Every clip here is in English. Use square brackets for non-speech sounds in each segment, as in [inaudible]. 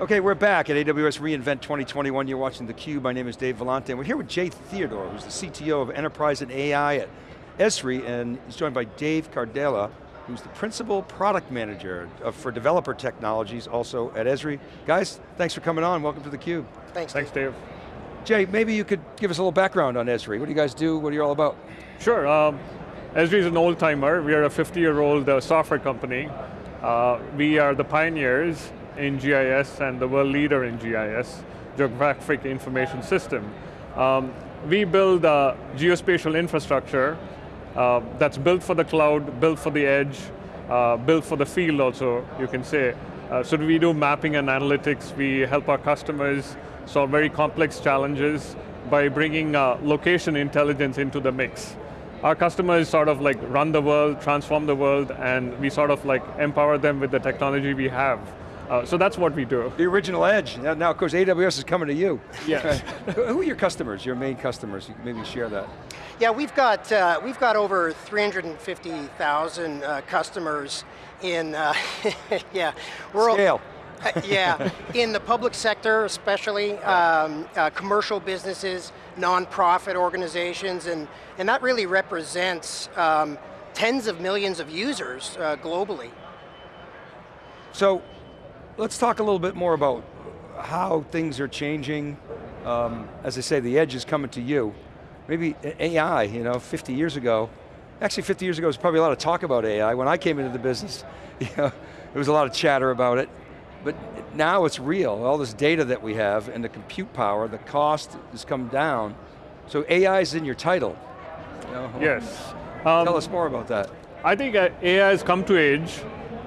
Okay, we're back at AWS reInvent 2021. You're watching theCUBE. My name is Dave Vellante, and we're here with Jay Theodore, who's the CTO of Enterprise and AI at Esri, and he's joined by Dave Cardella, who's the Principal Product Manager for Developer Technologies, also at Esri. Guys, thanks for coming on, welcome to theCUBE. Thanks, Thanks, Dave. Jay, maybe you could give us a little background on Esri. What do you guys do? What are you all about? Sure, um, Esri is an old timer. We are a 50 year old uh, software company. Uh, we are the pioneers in GIS and the world leader in GIS, Geographic Information System. Um, we build uh, geospatial infrastructure uh, that's built for the cloud, built for the edge, uh, built for the field also, you can say. Uh, so we do mapping and analytics. We help our customers solve very complex challenges by bringing uh, location intelligence into the mix. Our customers sort of like run the world, transform the world, and we sort of like empower them with the technology we have. Uh, so that's what we do. The original edge. Now, now, of course, AWS is coming to you. Yes. Who are your customers, your main customers? You can maybe share that. Yeah, we've got, uh, we've got over 350,000 uh, customers in, uh, [laughs] yeah. We're Scale. [laughs] Uh, yeah, in the public sector especially, um, uh, commercial businesses, nonprofit organizations, and, and that really represents um, tens of millions of users uh, globally. So, let's talk a little bit more about how things are changing. Um, as I say, the edge is coming to you. Maybe AI, you know, 50 years ago, actually 50 years ago was probably a lot of talk about AI. When I came into the business, [laughs] you know, there was a lot of chatter about it. But now it's real, all this data that we have and the compute power, the cost has come down. So AI is in your title. You know, yes. Um, tell us more about that. I think AI has come to age.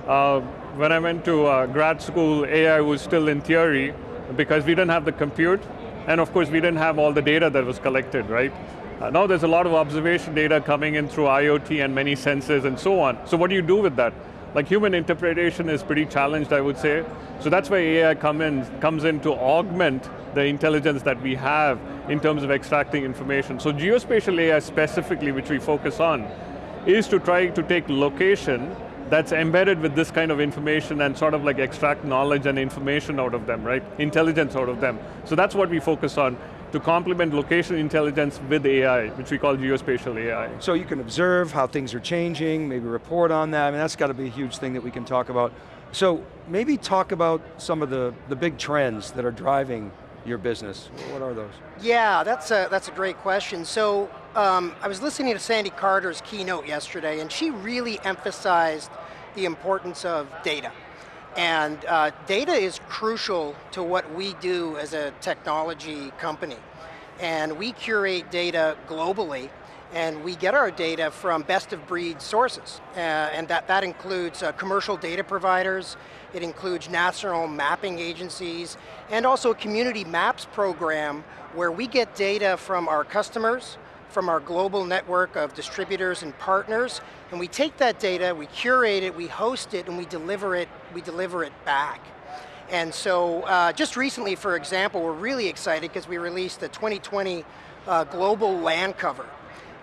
Uh, when I went to uh, grad school, AI was still in theory because we didn't have the compute, and of course we didn't have all the data that was collected, right? Uh, now there's a lot of observation data coming in through IoT and many sensors and so on. So what do you do with that? Like human interpretation is pretty challenged, I would say. So that's why AI come in, comes in to augment the intelligence that we have in terms of extracting information. So geospatial AI specifically, which we focus on, is to try to take location that's embedded with this kind of information and sort of like extract knowledge and information out of them, right? Intelligence out of them. So that's what we focus on to complement location intelligence with AI, which we call geospatial AI. So you can observe how things are changing, maybe report on that, I mean that's got to be a huge thing that we can talk about. So maybe talk about some of the, the big trends that are driving your business. What are those? Yeah, that's a, that's a great question. So um, I was listening to Sandy Carter's keynote yesterday and she really emphasized the importance of data. And uh, data is crucial to what we do as a technology company. And we curate data globally, and we get our data from best of breed sources. Uh, and that, that includes uh, commercial data providers, it includes national mapping agencies, and also a community maps program where we get data from our customers, from our global network of distributors and partners, and we take that data, we curate it, we host it, and we deliver it, we deliver it back. And so, uh, just recently, for example, we're really excited because we released the 2020 uh, global land cover.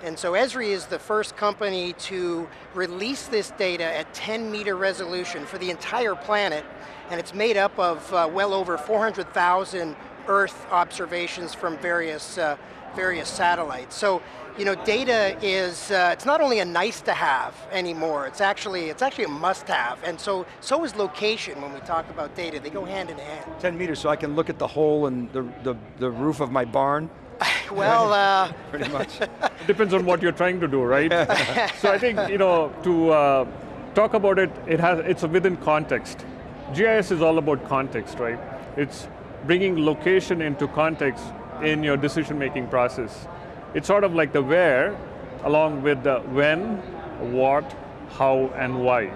And so Esri is the first company to release this data at 10 meter resolution for the entire planet, and it's made up of uh, well over 400,000 Earth observations from various uh, various satellites. So, you know, data is, uh, it's not only a nice to have anymore, it's actually, it's actually a must have. And so, so is location when we talk about data, they go hand in hand. 10 meters, so I can look at the hole in the, the, the roof of my barn? [laughs] well, uh, [laughs] pretty much. it depends on what you're trying to do, right? [laughs] so I think, you know, to uh, talk about it, it has, it's within context. GIS is all about context, right? It's bringing location into context in your decision-making process. It's sort of like the where, along with the when, what, how, and why.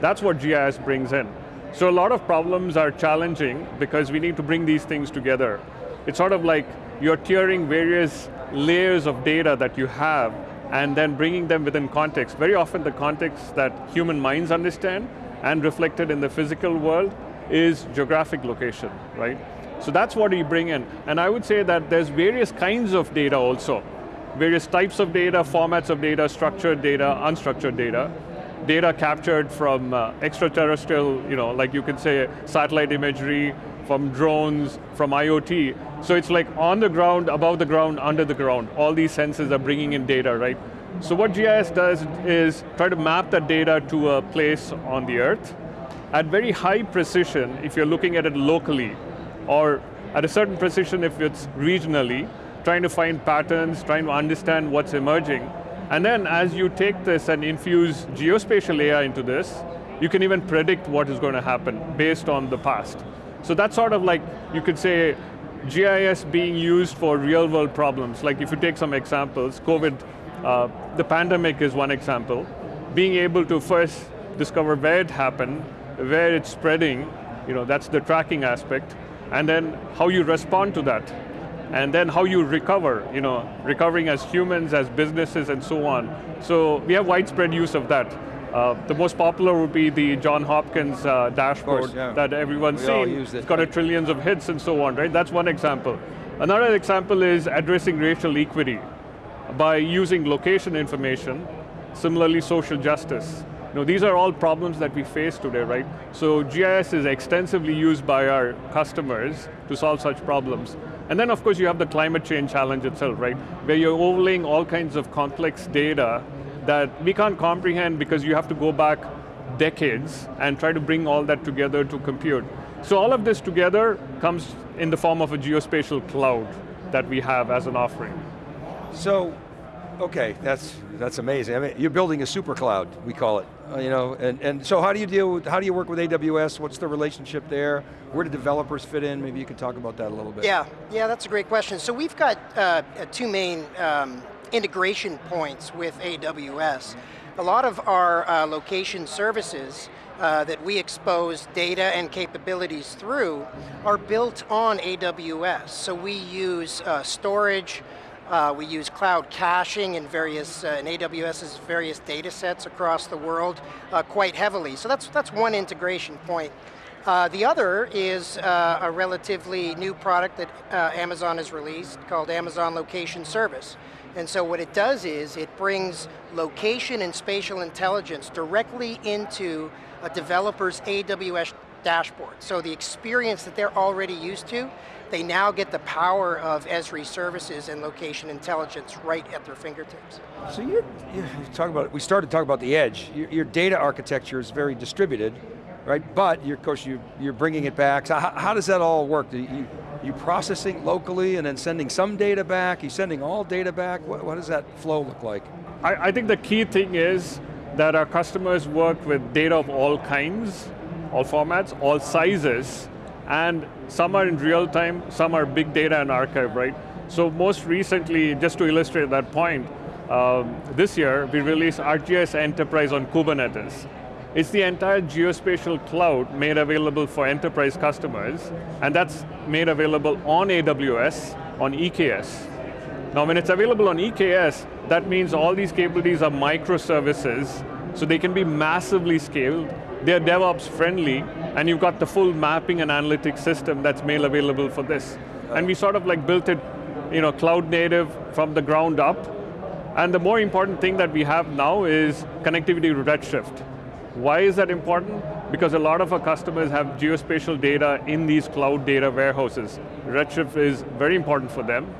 That's what GIS brings in. So a lot of problems are challenging because we need to bring these things together. It's sort of like you're tiering various layers of data that you have and then bringing them within context. Very often the context that human minds understand and reflected in the physical world is geographic location, right? So that's what we bring in. And I would say that there's various kinds of data also. Various types of data, formats of data, structured data, unstructured data. Data captured from uh, extraterrestrial, you know, like you could say satellite imagery, from drones, from IoT. So it's like on the ground, above the ground, under the ground. All these sensors are bringing in data, right? So what GIS does is try to map that data to a place on the earth at very high precision if you're looking at it locally, or at a certain precision if it's regionally, trying to find patterns, trying to understand what's emerging. And then as you take this and infuse geospatial AI into this, you can even predict what is going to happen based on the past. So that's sort of like, you could say, GIS being used for real world problems. Like if you take some examples, COVID, uh, the pandemic is one example. Being able to first discover where it happened, where it's spreading, you know, that's the tracking aspect, and then how you respond to that and then how you recover, you know, recovering as humans, as businesses, and so on. So we have widespread use of that. Uh, the most popular would be the John Hopkins uh, dashboard course, yeah. that everyone's We seen. use it. It's got a trillions of hits and so on, right? That's one example. Another example is addressing racial equity by using location information, similarly social justice. Know, these are all problems that we face today, right? So GIS is extensively used by our customers to solve such problems. And then of course you have the climate change challenge itself, right? Where you're overlaying all kinds of complex data that we can't comprehend because you have to go back decades and try to bring all that together to compute. So all of this together comes in the form of a geospatial cloud that we have as an offering. So, okay, that's that's amazing. I mean, you're building a super cloud, we call it. Uh, you know, and, and so how do you deal with, how do you work with AWS? What's the relationship there? Where do developers fit in? Maybe you could talk about that a little bit. Yeah, yeah, that's a great question. So we've got uh, uh, two main um, integration points with AWS. A lot of our uh, location services uh, that we expose data and capabilities through are built on AWS. So we use uh, storage, uh, we use cloud caching in various, uh, in AWS's various data sets across the world uh, quite heavily. So that's, that's one integration point. Uh, the other is uh, a relatively new product that uh, Amazon has released called Amazon Location Service. And so what it does is it brings location and spatial intelligence directly into a developer's AWS dashboard. So the experience that they're already used to, they now get the power of Esri services and location intelligence right at their fingertips. So you're, you talk about, we started talking about the edge. Your, your data architecture is very distributed, right? But you're, of course you, you're bringing it back. So how, how does that all work? Do you, you processing locally and then sending some data back? You sending all data back? What, what does that flow look like? I, I think the key thing is that our customers work with data of all kinds, all formats, all sizes, and some are in real time, some are big data and archive, right? So most recently, just to illustrate that point, um, this year we released ArcGIS Enterprise on Kubernetes. It's the entire geospatial cloud made available for enterprise customers, and that's made available on AWS, on EKS. Now when it's available on EKS, that means all these capabilities are microservices, so they can be massively scaled, they're DevOps friendly, and you've got the full mapping and analytics system that's made available for this. And we sort of like built it you know, cloud native from the ground up, and the more important thing that we have now is connectivity to Redshift. Why is that important? Because a lot of our customers have geospatial data in these cloud data warehouses. Redshift is very important for them.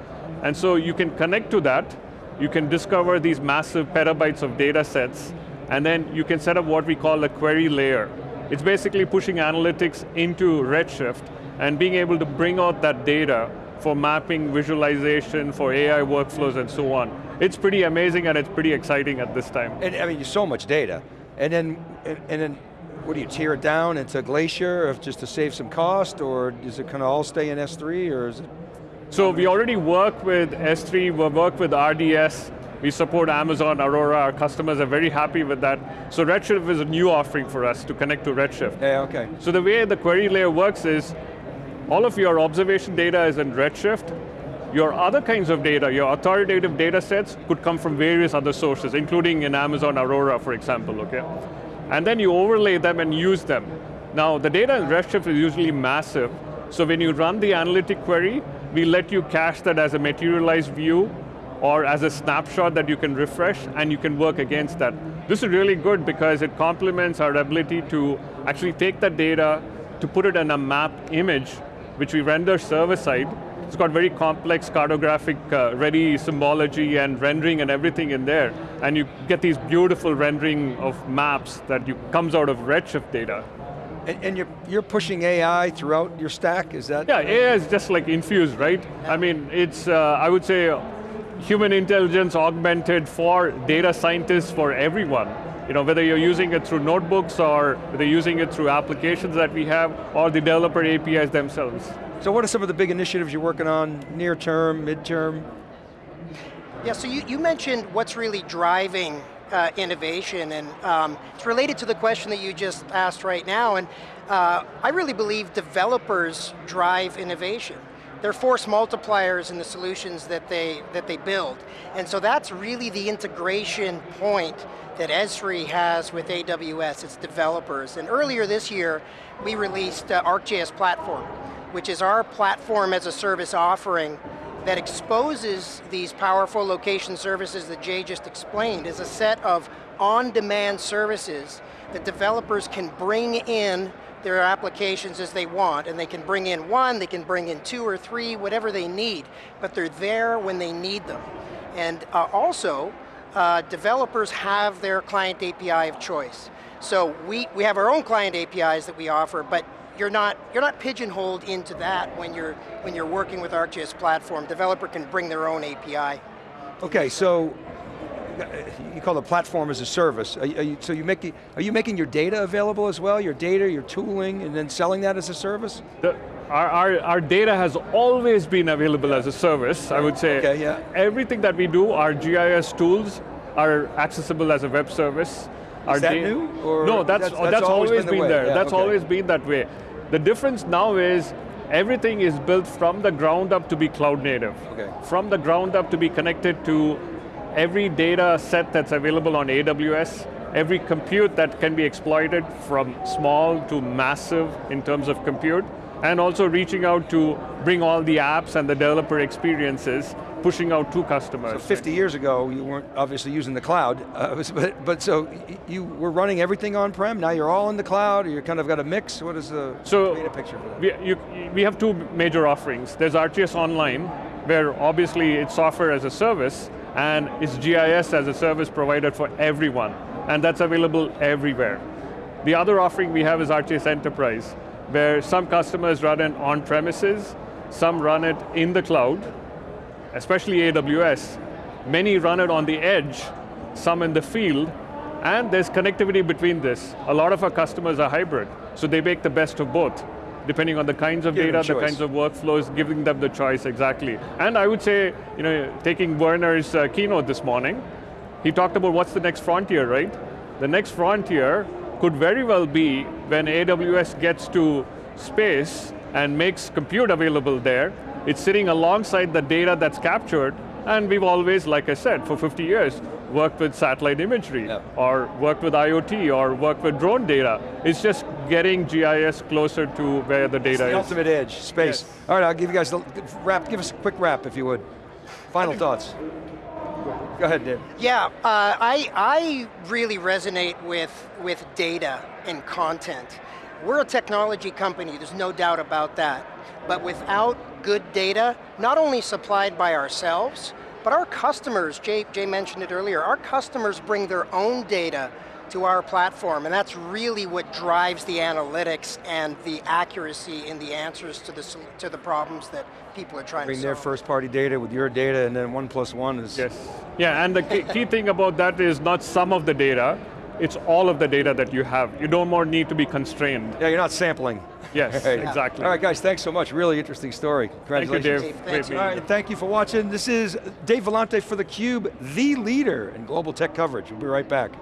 And so you can connect to that, you can discover these massive petabytes of data sets, and then you can set up what we call a query layer. It's basically pushing analytics into Redshift and being able to bring out that data for mapping, visualization, for AI workflows and so on. It's pretty amazing and it's pretty exciting at this time. And I mean, so much data. And then, and, then, what do you tear it down into Glacier if just to save some cost, or does it kind of all stay in S3, or is it? So we already work with S3, we work with RDS, we support Amazon Aurora, our customers are very happy with that. So Redshift is a new offering for us to connect to Redshift. Yeah, okay. So the way the query layer works is, all of your observation data is in Redshift, your other kinds of data, your authoritative data sets could come from various other sources, including in Amazon Aurora, for example, okay? And then you overlay them and use them. Now, the data in Redshift is usually massive, so when you run the analytic query, we let you cache that as a materialized view or as a snapshot that you can refresh and you can work against that. This is really good because it complements our ability to actually take that data, to put it in a map image which we render server side. It's got very complex cartographic uh, ready symbology and rendering and everything in there. And you get these beautiful rendering of maps that you, comes out of Redshift data. And, and you're, you're pushing AI throughout your stack, is that? Yeah, AI is just like infused, right? I mean, it's, uh, I would say, human intelligence augmented for data scientists for everyone. You know, whether you're using it through notebooks or whether you're using it through applications that we have or the developer APIs themselves. So what are some of the big initiatives you're working on, near term, midterm? Yeah, so you, you mentioned what's really driving uh, innovation, and um, it's related to the question that you just asked right now, and uh, I really believe developers drive innovation. They're force multipliers in the solutions that they, that they build. And so that's really the integration point that Esri has with AWS, its developers. And earlier this year, we released uh, ArcGIS Platform, which is our platform as a service offering that exposes these powerful location services that Jay just explained as a set of on-demand services that developers can bring in their applications as they want, and they can bring in one, they can bring in two or three, whatever they need, but they're there when they need them. And uh, also, uh, developers have their client API of choice. So we, we have our own client APIs that we offer, but you're not, you're not pigeonholed into that when you're, when you're working with ArcGIS platform. Developer can bring their own API. Okay, so you call it platform as a service. Are you, so you make, are you making your data available as well? Your data, your tooling, and then selling that as a service? The, our, our, our, data has always been available as a service, I would say. Okay, yeah. Everything that we do, our GIS tools, are accessible as a web service. Is that new? no, that's, that's, that's, that's always, always, been, been there. Yeah, that's okay. always been that way. The difference now is everything is built from the ground up to be cloud native. Okay. From the ground up to be connected to every data set that's available on AWS, every compute that can be exploited from small to massive in terms of compute, and also reaching out to bring all the apps and the developer experiences pushing out to customers. So 50 years ago, you weren't obviously using the cloud, [laughs] uh, but, but so you were running everything on-prem, now you're all in the cloud, or you kind of got a mix, what is the so picture for that? We, you, we have two major offerings. There's ArcGIS Online, where obviously it's software as a service, and it's GIS as a service provided for everyone, and that's available everywhere. The other offering we have is ArcGIS Enterprise, where some customers run it on premises, some run it in the cloud, especially AWS, many run it on the edge, some in the field, and there's connectivity between this. A lot of our customers are hybrid, so they make the best of both, depending on the kinds of Give data, the kinds of workflows, giving them the choice, exactly. And I would say, you know, taking Werner's uh, keynote this morning, he talked about what's the next frontier, right? The next frontier could very well be when AWS gets to space and makes compute available there, it's sitting alongside the data that's captured, and we've always, like I said, for 50 years, worked with satellite imagery, yep. or worked with IoT, or worked with drone data. It's just getting GIS closer to where the data it's the is. ultimate edge, space. Yes. All right, I'll give you guys a wrap, give us a quick wrap if you would. Final thoughts. Go ahead, Dave. Yeah, uh, I, I really resonate with, with data and content. We're a technology company, there's no doubt about that. But without good data, not only supplied by ourselves, but our customers, Jay, Jay mentioned it earlier, our customers bring their own data to our platform, and that's really what drives the analytics and the accuracy in the answers to the, to the problems that people are trying Bring to solve. Bring their first party data with your data, and then one plus one is... Yes, yeah, and the key thing about that is not some of the data, it's all of the data that you have. You don't more need to be constrained. Yeah, you're not sampling. Yes, [laughs] right. exactly. All right, guys, thanks so much. Really interesting story. Congratulations. Thank you, Dave. Thank All right, thank you for watching. This is Dave Vellante for theCUBE, the leader in global tech coverage. We'll be right back.